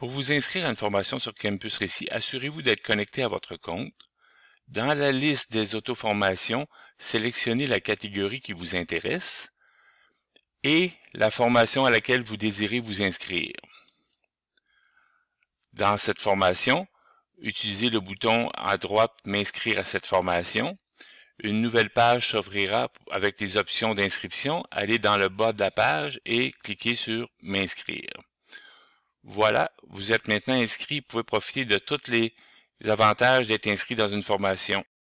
Pour vous inscrire à une formation sur Campus Récit, assurez-vous d'être connecté à votre compte. Dans la liste des auto-formations, sélectionnez la catégorie qui vous intéresse et la formation à laquelle vous désirez vous inscrire. Dans cette formation, utilisez le bouton à droite « M'inscrire à cette formation ». Une nouvelle page s'ouvrira avec les options d'inscription. Allez dans le bas de la page et cliquez sur « M'inscrire ». Voilà, vous êtes maintenant inscrit, vous pouvez profiter de tous les avantages d'être inscrit dans une formation.